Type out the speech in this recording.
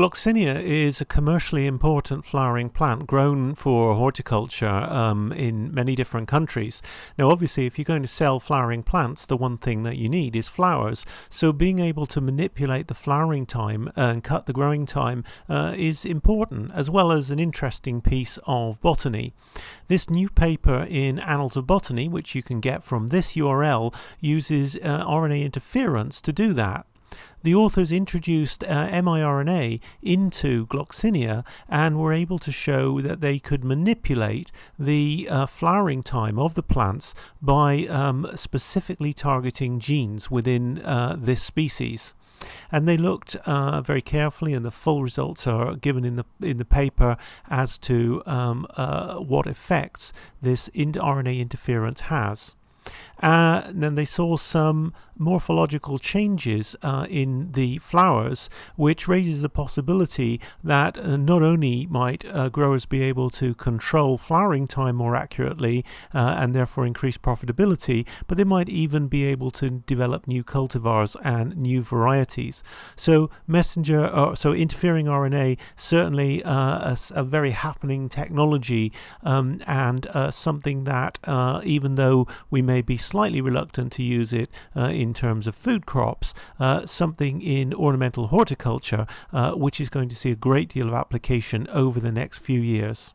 Gloxinia is a commercially important flowering plant grown for horticulture um, in many different countries. Now, obviously, if you're going to sell flowering plants, the one thing that you need is flowers. So, being able to manipulate the flowering time and cut the growing time uh, is important, as well as an interesting piece of botany. This new paper in Annals of Botany, which you can get from this URL, uses uh, RNA interference to do that the authors introduced uh, miRNA into Gloxinia and were able to show that they could manipulate the uh, flowering time of the plants by um, specifically targeting genes within uh, this species and they looked uh, very carefully, and the full results are given in the in the paper as to um, uh, what effects this RNA interference has. Uh, then they saw some morphological changes uh, in the flowers, which raises the possibility that uh, not only might uh, growers be able to control flowering time more accurately uh, and therefore increase profitability, but they might even be able to develop new cultivars and new varieties. So messenger, uh, so interfering RNA, certainly a, a, very happening technology um, and something that even though we may be slightly reluctant to use it uh, in terms of food crops, uh, something in ornamental horticulture uh, which is going to see a great deal of application over the next few years.